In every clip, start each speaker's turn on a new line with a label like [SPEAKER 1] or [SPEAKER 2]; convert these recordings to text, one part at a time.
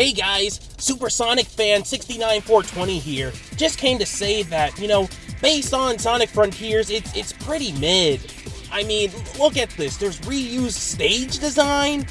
[SPEAKER 1] Hey guys, Supersonic fan 69420 here. Just came to say that, you know, based on Sonic Frontiers, it's it's pretty mid. I mean, look at this. There's reused stage design.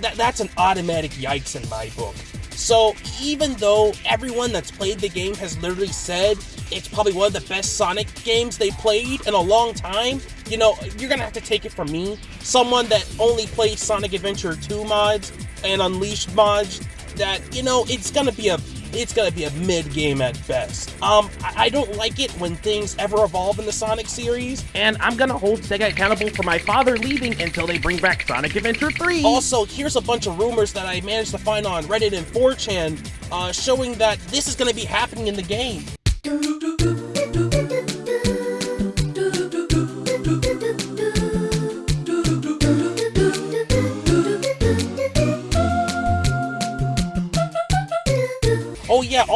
[SPEAKER 1] That, that's an automatic yikes in my book. So even though everyone that's played the game has literally said it's probably one of the best Sonic games they played in a long time, you know, you're gonna have to take it from me, someone that only plays Sonic Adventure 2 mods and Unleashed mods, that, you know, it's gonna be a it's gonna be a mid game at best. Um, I, I don't like it when things ever evolve in the Sonic series.
[SPEAKER 2] And I'm gonna hold Sega accountable for my father leaving until they bring back Sonic Adventure 3.
[SPEAKER 1] Also, here's a bunch of rumors that I managed to find on Reddit and 4chan uh, showing that this is gonna be happening in the game.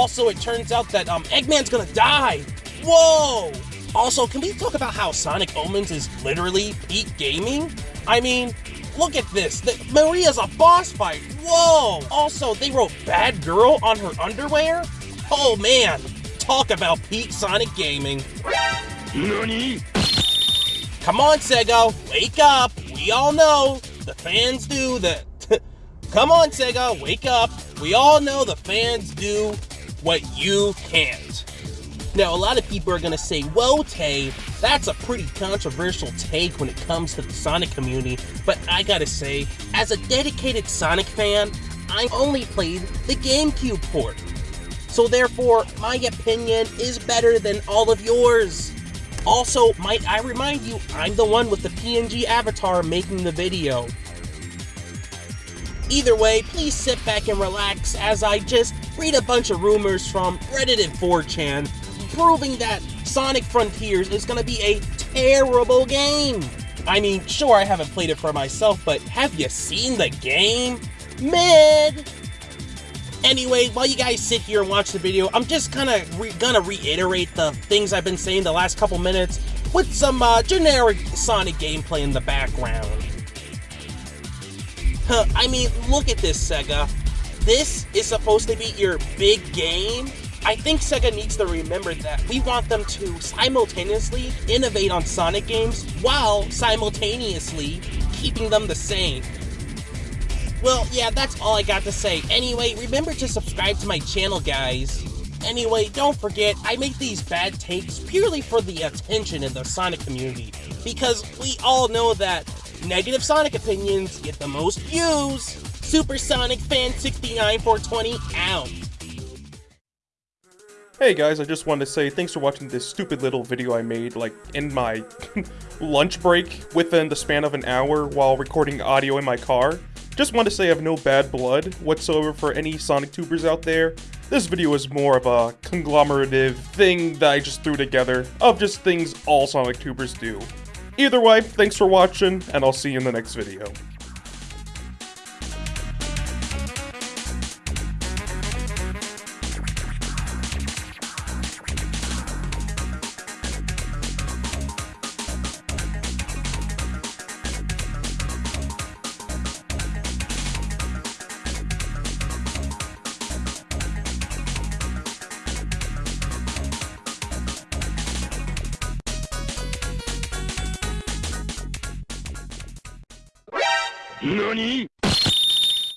[SPEAKER 1] Also it turns out that um, Eggman's gonna die! Whoa! Also, can we talk about how Sonic Omens is literally peak gaming? I mean, look at this. The, Maria's a boss fight. Whoa! Also, they wrote Bad Girl on her underwear? Oh man, talk about peak Sonic gaming.
[SPEAKER 3] NANI?
[SPEAKER 1] Come on, Sega, wake up. We all know the fans do that. Come on, Sega, wake up. We all know the fans do what you can't. Now, a lot of people are going to say, whoa, Tay, that's a pretty controversial take when it comes to the Sonic community, but I gotta say, as a dedicated Sonic fan, I only played the GameCube port. So therefore, my opinion is better than all of yours. Also, might I remind you, I'm the one with the PNG avatar making the video. Either way, please sit back and relax as I just read a bunch of rumors from Reddit and 4chan proving that Sonic Frontiers is going to be a terrible game. I mean, sure, I haven't played it for myself, but have you seen the game? Mid! Anyway, while you guys sit here and watch the video, I'm just kind of re gonna reiterate the things I've been saying the last couple minutes with some uh, generic Sonic gameplay in the background. Huh, I mean, look at this, Sega. This is supposed to be your big game. I think Sega needs to remember that we want them to simultaneously innovate on Sonic games while simultaneously keeping them the same. Well, yeah, that's all I got to say. Anyway, remember to subscribe to my channel, guys. Anyway, don't forget, I make these bad takes purely for the attention in the Sonic community, because we all know that negative Sonic opinions get the most views. Super Sonic Fan 69420 out.
[SPEAKER 4] Hey guys, I just wanted to say thanks for watching this stupid little video I made, like, in my lunch break within the span of an hour while recording audio in my car. Just want to say I have no bad blood whatsoever for any Sonic Tubers out there. This video is more of a conglomerative thing that I just threw together of just things all Sonic Tubers do. Either way, thanks for watching, and I'll see you in the next video.
[SPEAKER 3] NANI?